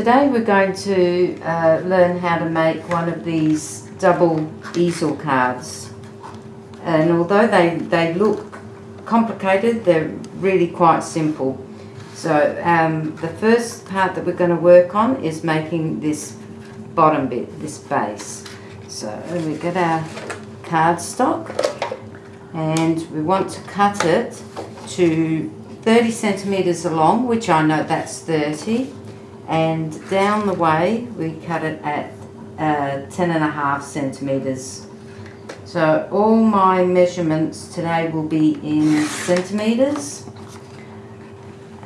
Today we're going to uh, learn how to make one of these double easel cards. And although they, they look complicated, they're really quite simple. So um, the first part that we're going to work on is making this bottom bit, this base. So we get our cardstock and we want to cut it to 30 centimetres along, which I know that's 30, and down the way we cut it at uh, 10 and a half centimetres. So all my measurements today will be in centimetres.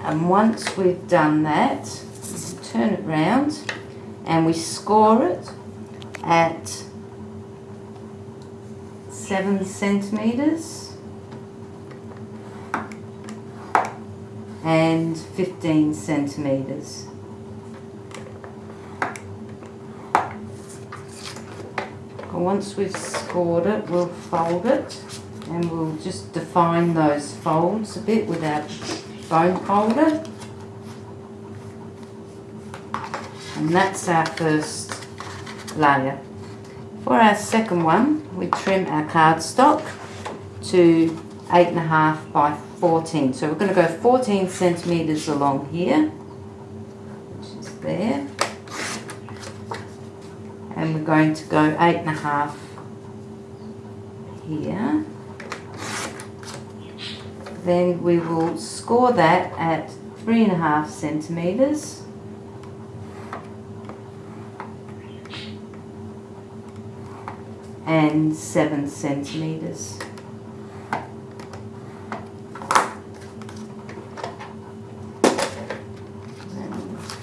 And once we've done that, turn it round and we score it at 7 centimetres and 15 centimetres. Once we've scored it, we'll fold it and we'll just define those folds a bit with our bone folder. And that's our first layer. For our second one, we trim our cardstock to 8.5 by 14. So we're going to go 14 centimetres along here, which is there and we're going to go eight and a half here. Then we will score that at three and a half centimetres and seven centimetres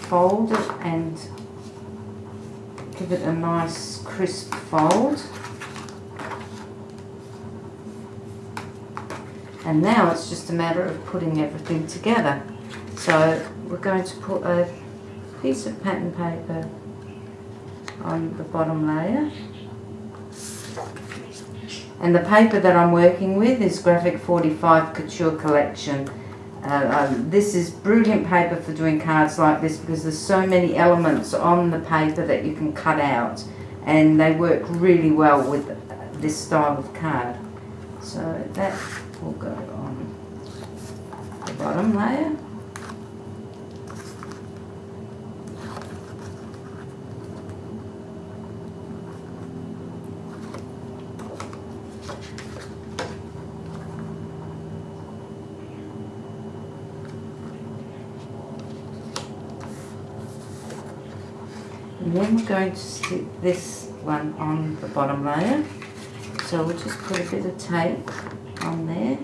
fold it and give it a nice crisp fold. And now it's just a matter of putting everything together. So we're going to put a piece of pattern paper on the bottom layer. And the paper that I'm working with is Graphic 45 Couture Collection. Uh, um, this is brilliant paper for doing cards like this because there's so many elements on the paper that you can cut out and they work really well with this style of card. So that will go on the bottom layer. And then we're going to stick this one on the bottom layer. So we'll just put a bit of tape on there.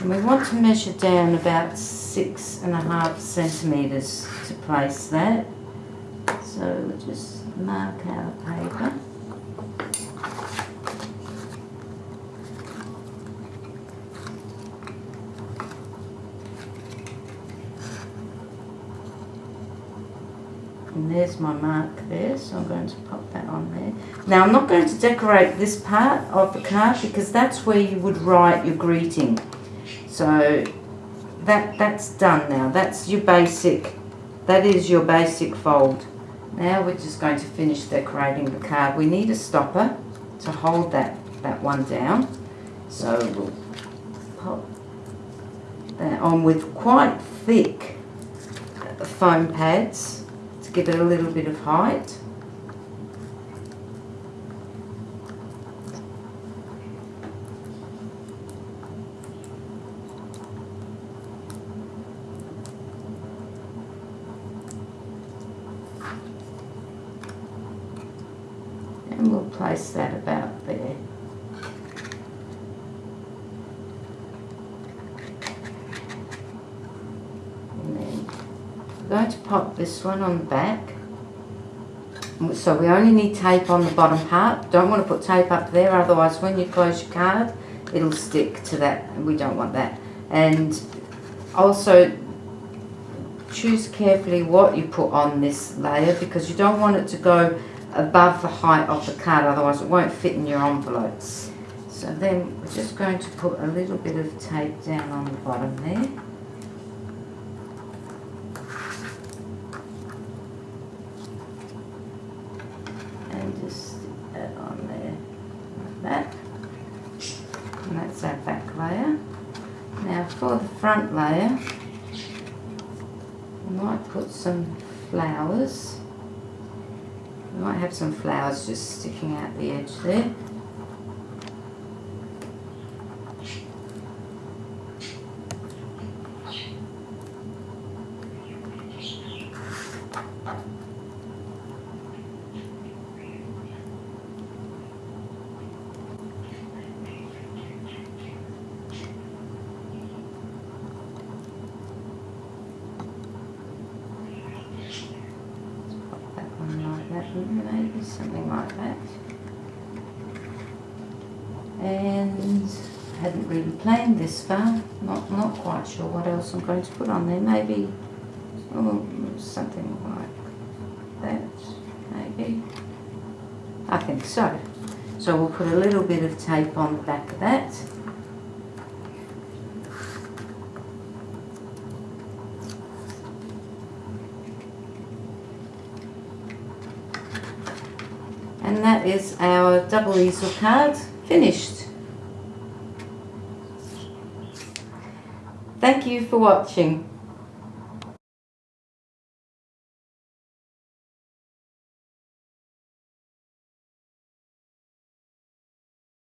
And we want to measure down about six and a half centimetres to place that. So we'll just mark our paper. And there's my mark there, so I'm going to pop that on there. Now I'm not going to decorate this part of the card because that's where you would write your greeting. So that that's done now. That's your basic, that is your basic fold. Now we're just going to finish decorating the card. We need a stopper to hold that, that one down. So we'll pop that on with quite thick foam pads give it a little bit of height. And we'll place that about there. Going to pop this one on the back. So we only need tape on the bottom part. Don't want to put tape up there, otherwise when you close your card, it'll stick to that. We don't want that. And also choose carefully what you put on this layer because you don't want it to go above the height of the card, otherwise it won't fit in your envelopes. So then we're just going to put a little bit of tape down on the bottom there. And just stick that on there like that. And that's our back layer. Now for the front layer, we might put some flowers. We might have some flowers just sticking out the edge there. Pop that maybe something like that. And I hadn't really planned this far. Not not quite sure what else I'm going to put on there. Maybe oh, something like that. Maybe. I think so. So we'll put a little bit of tape on the back of that. And that is our double easel card finished. Thank you for watching.